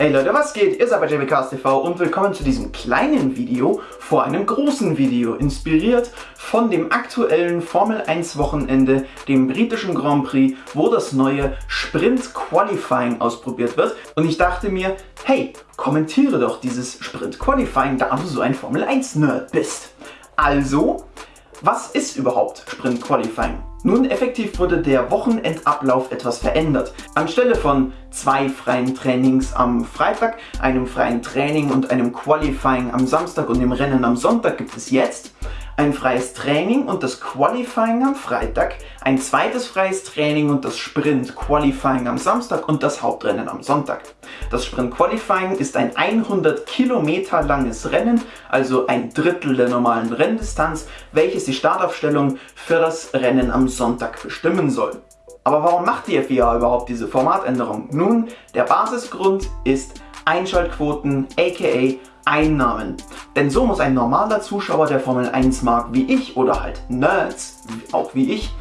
Hey Leute, was geht? Ihr seid bei JBCast TV und willkommen zu diesem kleinen Video vor einem großen Video, inspiriert von dem aktuellen Formel 1 Wochenende, dem britischen Grand Prix, wo das neue Sprint Qualifying ausprobiert wird. Und ich dachte mir, hey, kommentiere doch dieses Sprint Qualifying, da du so ein Formel 1 Nerd bist. Also, was ist überhaupt Sprint Qualifying? Nun, effektiv wurde der Wochenendablauf etwas verändert. Anstelle von zwei freien Trainings am Freitag, einem freien Training und einem Qualifying am Samstag und dem Rennen am Sonntag gibt es jetzt ein freies Training und das Qualifying am Freitag, ein zweites freies Training und das Sprint Qualifying am Samstag und das Hauptrennen am Sonntag. Das Sprint Qualifying ist ein 100 Kilometer langes Rennen, also ein Drittel der normalen Renndistanz, welches die Startaufstellung für das Rennen am Sonntag bestimmen soll. Aber warum macht die FIA überhaupt diese Formatänderung? Nun, der Basisgrund ist Einschaltquoten aka Einnahmen. Denn so muss ein normaler Zuschauer, der Formel 1 mag, wie ich oder halt Nerds, auch wie ich,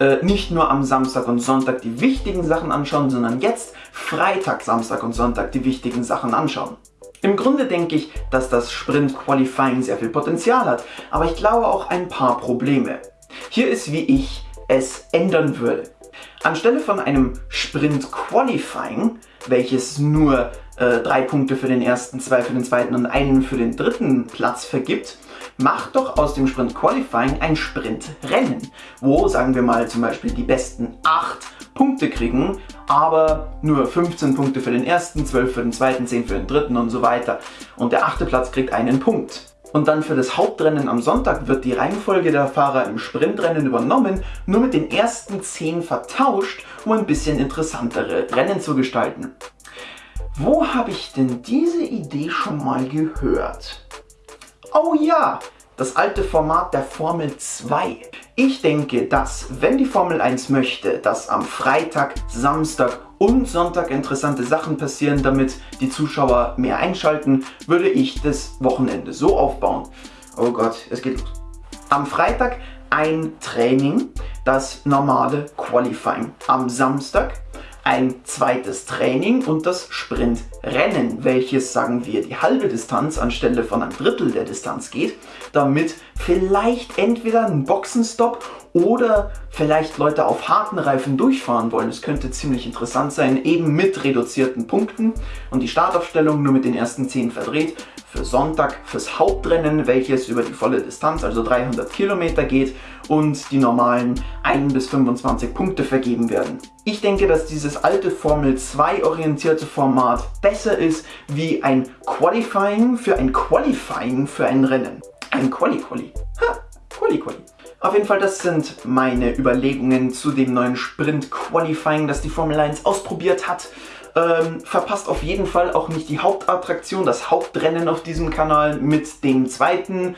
äh, nicht nur am Samstag und Sonntag die wichtigen Sachen anschauen, sondern jetzt Freitag, Samstag und Sonntag die wichtigen Sachen anschauen. Im Grunde denke ich, dass das Sprint Qualifying sehr viel Potenzial hat, aber ich glaube auch ein paar Probleme. Hier ist wie ich es ändern würde. Anstelle von einem Sprint Qualifying, welches nur äh, drei Punkte für den ersten, zwei für den zweiten und einen für den dritten Platz vergibt, macht doch aus dem Sprint Qualifying ein Sprintrennen, wo, sagen wir mal, zum Beispiel die besten acht Punkte kriegen, aber nur 15 Punkte für den ersten, 12 für den zweiten, 10 für den dritten und so weiter. Und der achte Platz kriegt einen Punkt. Und dann für das Hauptrennen am Sonntag wird die Reihenfolge der Fahrer im Sprintrennen übernommen, nur mit den ersten 10 vertauscht, um ein bisschen interessantere Rennen zu gestalten. Wo habe ich denn diese Idee schon mal gehört? Oh ja, das alte Format der Formel 2. Ich denke, dass, wenn die Formel 1 möchte, dass am Freitag, Samstag und Sonntag interessante Sachen passieren, damit die Zuschauer mehr einschalten, würde ich das Wochenende so aufbauen. Oh Gott, es geht los. Am Freitag ein Training, das normale Qualifying. Am Samstag ein zweites Training und das Sprintrennen, welches, sagen wir, die halbe Distanz anstelle von einem Drittel der Distanz geht, damit vielleicht entweder ein Boxenstopp oder vielleicht Leute auf harten Reifen durchfahren wollen. Es könnte ziemlich interessant sein, eben mit reduzierten Punkten und die Startaufstellung nur mit den ersten 10 verdreht für Sonntag fürs Hauptrennen, welches über die volle Distanz, also 300 Kilometer geht und die normalen 1 bis 25 Punkte vergeben werden. Ich denke, dass dieses alte Formel 2 orientierte Format besser ist wie ein Qualifying für ein Qualifying für ein Rennen. Ein Quali-Quali. Ha, Quali-Quali. Auf jeden Fall, das sind meine Überlegungen zu dem neuen Sprint Qualifying, das die Formel 1 ausprobiert hat. Ähm, verpasst auf jeden Fall auch nicht die Hauptattraktion, das Hauptrennen auf diesem Kanal mit dem zweiten,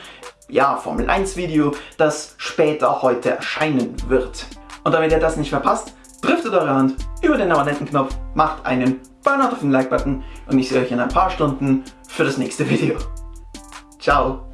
ja, Formel 1 Video, das später heute erscheinen wird. Und damit ihr das nicht verpasst, driftet eure Hand über den Abonnentenknopf, macht einen Burnout auf den Like-Button und ich sehe euch in ein paar Stunden für das nächste Video. Ciao!